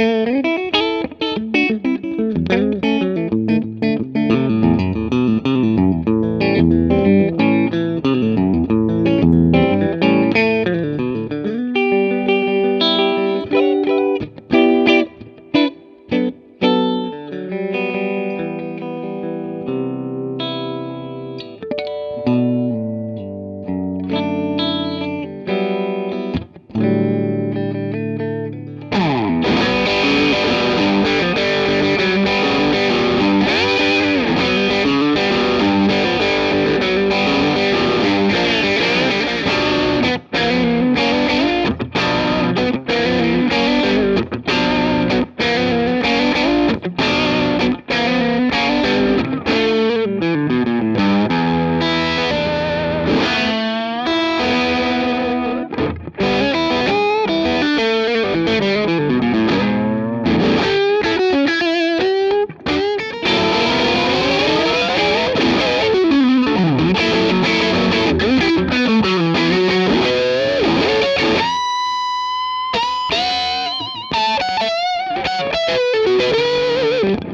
Música you.